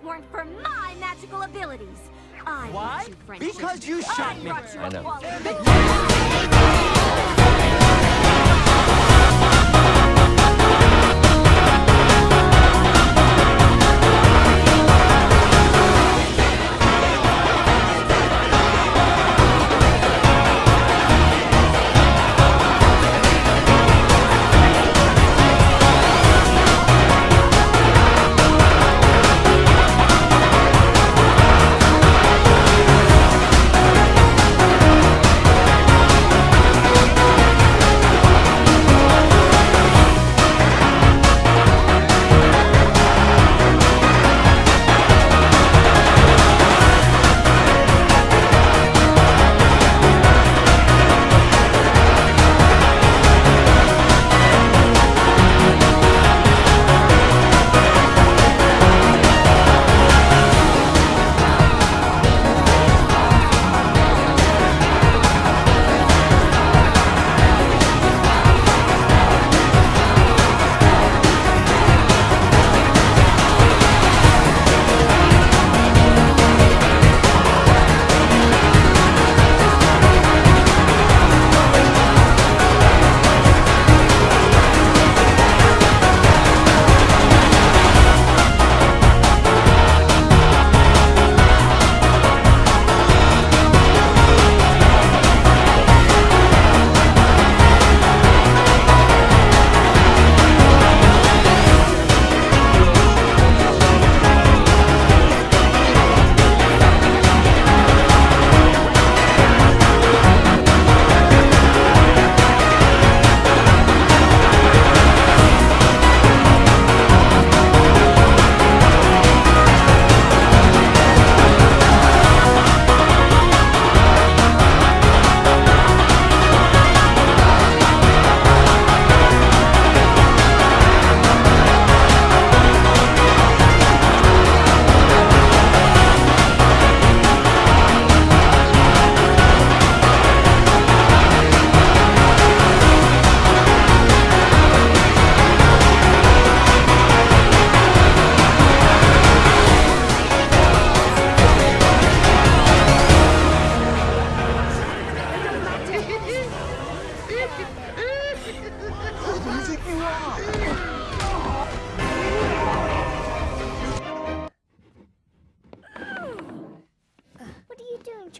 it weren't for my magical abilities. I Why? You. Because you shot I me. I know.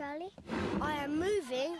Charlie. I am moving